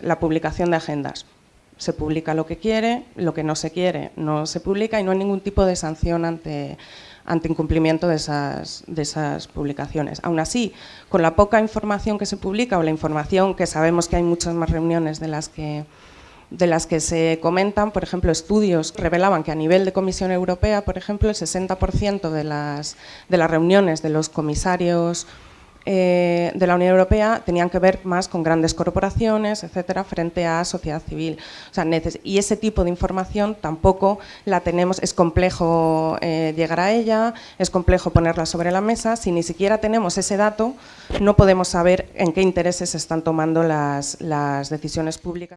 la publicación de agendas. Se publica lo que quiere, lo que no se quiere no se publica y no hay ningún tipo de sanción ante, ante incumplimiento de esas, de esas publicaciones. Aún así, con la poca información que se publica o la información que sabemos que hay muchas más reuniones de las que de las que se comentan, por ejemplo, estudios revelaban que a nivel de Comisión Europea, por ejemplo, el 60% de las, de las reuniones de los comisarios eh, de la Unión Europea tenían que ver más con grandes corporaciones, etcétera, frente a sociedad civil. y ese tipo de información tampoco la tenemos, es complejo eh, llegar a ella, es complejo ponerla sobre la mesa, si ni siquiera tenemos ese dato, no podemos saber en qué intereses se están tomando las decisiones públicas.